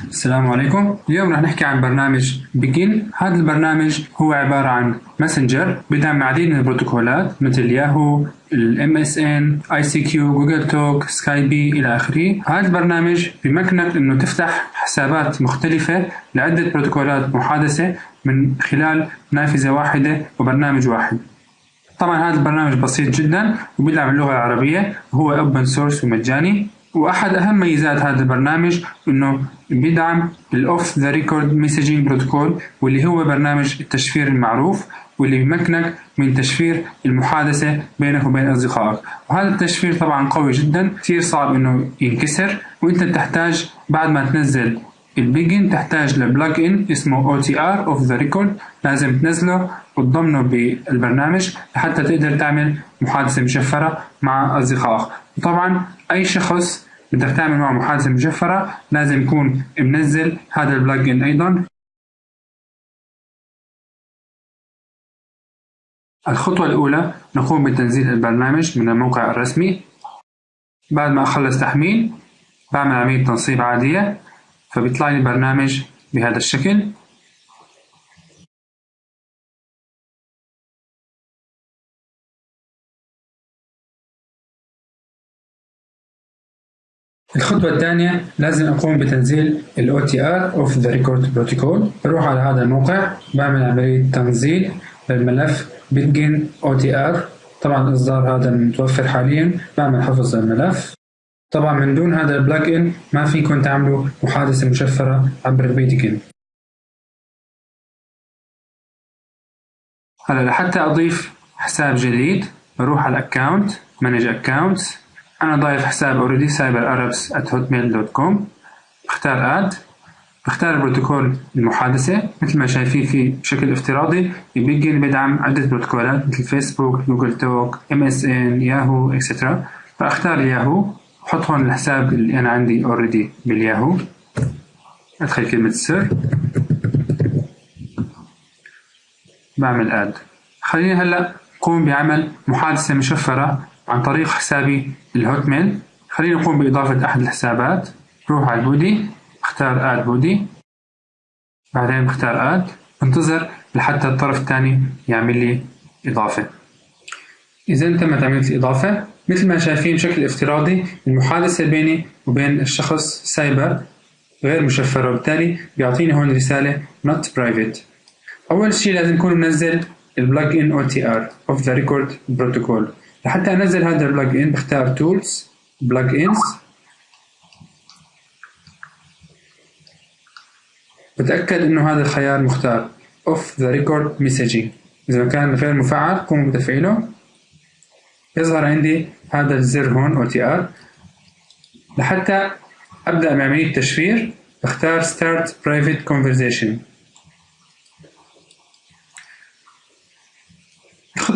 السلام عليكم. اليوم رح نحكي عن برنامج Pidgin هذا البرنامج هو عبارة عن messenger بدعم العديد من البروتوكولات مثل ياهو الام اس ان اي سي كيو جوجل توك سكاي بي إلى آخره. هذا البرنامج بيمكنك إنه تفتح حسابات مختلفة لعدة بروتوكولات محادثة من خلال نافذة واحدة وبرنامج واحد. طبعا هذا البرنامج بسيط جدا وبيدعم اللغة العربية. وهو open source ومجاني. وأحد أهم ميزات هذا البرنامج إنه بيدعم ال Off the Record messaging protocol واللي هو برنامج التشفير المعروف واللي بيمكنك من تشفير المحادثة بينك وبين أصدقائك. وهذا التشفير طبعا قوي جدا كثير صعب إنه ينكسر. وأنت تحتاج بعد ما تنزل ال Pidgin تحتاج ل plugin اسمه OTR Off the Record. لازم تنزله وتضمنه بالبرنامج لحتى تقدر تعمل محادثة مشفرة مع أصدقائك. وطبعا أي شخص بدك تعمل معه محادثة مشفرة لازم يكون منزل هذا البلاج ان أيضا. الخطوة الأولى نقوم بتنزيل البرنامج من الموقع الرسمي. بعد ما أخلص تحميل بعمل عملية تنصيب عادية فبيطلع لي البرنامج بهذا الشكل. الخطوة الثانية لازم أقوم بتنزيل ال OTR of the Record Protocol. بروح على هذا الموقع بعمل عملية تنزيل للملف بتجن OTR طبعا الإصدار هذا متوفر حاليا بعمل حفظ للملف طبعا من دون هذا البلاج ان ما فيكم تعملوا محادثة مشفرة عبر البيتجن هلا لحتى أضيف حساب جديد بروح على ال account manage accounts أنا ضايف حساب already اربس at hotmail.com بختار add بختار بروتوكول المحادثة مثل ما شايفين فيه بشكل افتراضي يبين بدعم عدة بروتوكولات مثل فيسبوك، Google Talk، MSN، ياهو، et cetera فأختار الياهو بحط هون الحساب اللي أنا عندي already بالياهو أدخل كلمة سر بعمل add خليني هلأ قوم بعمل محادثة مشفرة عن طريق حسابي ال Hotmail خليني نقوم بإضافة أحد الحسابات. روح على ال Buddy اختار Add Buddy. بعدين بختار Add. انتظر لحتى الطرف الثاني يعمل لي إضافة. إذا تمت عملية الإضافة. مثل ما شايفين بشكل افتراضي المحادثة بيني وبين الشخص سايبر غير مشفرة وبالتالي بيعطيني هون رسالة not private. أول شيء لازم يكون منزل البلج ان OTR of the record protocol. لحتى أنزل هذا البلج ان بختار tools plugins. بتأكد إنه هذا الخيار مختار. Off the record messaging. إذا كان غير مفعل قوم بتفعيله. يظهر عندي هذا الزر هون OTR لحتى أبدأ بعملية تشفير بختار Start Private Conversation.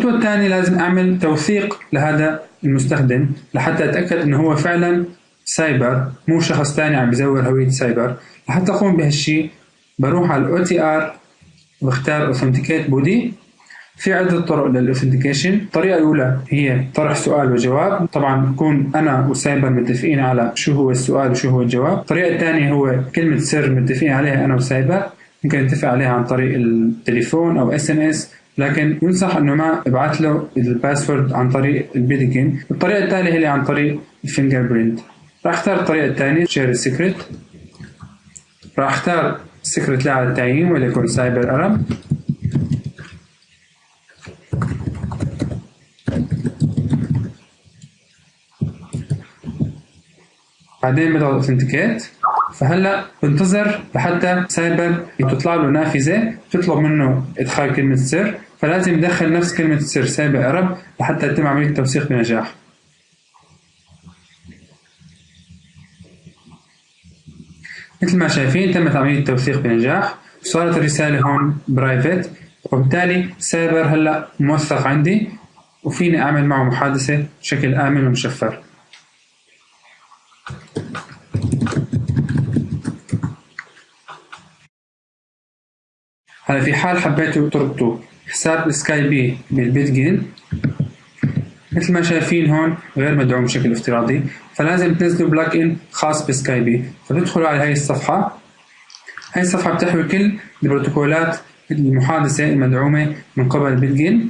الخطوة الثانية لازم أعمل توثيق لهذا المستخدم لحتى أتأكد إنه هو فعلا سايبر مو شخص ثاني عم بزور هوية سايبر. لحتى أقوم بهالشي بروح على ال OTR بختار Authenticate Buddy. في عدة طرق لل authentication الطريقة الأولى هي طرح سؤال وجواب. طبعا بكون أنا وسايبر متفقين على شو هو السؤال وشو هو الجواب. الطريقة الثانية هو كلمة سر متفقين عليها أنا وسايبر. ممكن نتفق عليها عن طريق التليفون أو SMS لكن ينصح إنه ما ابعث له ال password عن طريق ال Pidgin الطريقة الثانية هي عن طريق ال fingerprint راح أختار الطريقة الثانية shared secret راح أختار secret لا على التعيين وليكن Cyber Arab بعدين بضغط authenticate فهلأ بنتظر لحتى سايبر تطلع له نافذة تطلب منه إدخال كلمة سر فلازم يدخل نفس كلمة السر Cyber Arab لحتى يتم عملية التوثيق بنجاح. مثل ما شايفين تمت عمليه التوثيق بنجاح. وصارت الرسالة هون private وبالتالي سايبر هلا موثق عندي وفيني أعمل معه محادثة بشكل آمن ومشفر. هلا في حال حبيتوا تربطوا حساب Skype بال Pidgin. مثل ما شايفين هون غير مدعوم بشكل افتراضي. فلازم تنزلوا plug-in خاص ب Skype. فتدخلوا على هاي الصفحة. هاي الصفحة بتحوي كل البروتوكولات المحادثة المدعومة من قبل Pidgin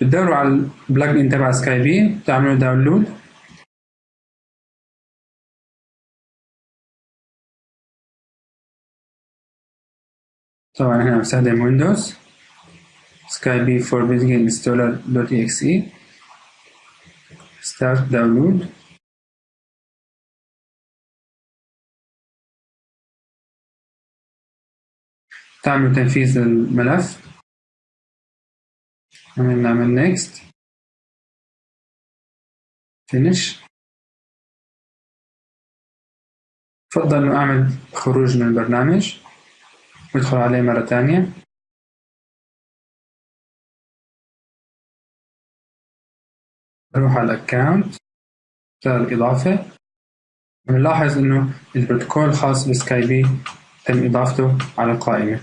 بتدوروا على ال plug-in تبع Skype. بتعملوا download. طبعا هنا بستخدم Windows. installer dot exe start download تعمل تنفيذ الملف. نعمل next. Finish. بفضل انه أعمل خروج من البرنامج. وادخل عليه مرة ثانية بروح على ال account اختار الإضافة. بنلاحظ إنه البروتوكول الخاص ب Skype تم إضافته على القائمة.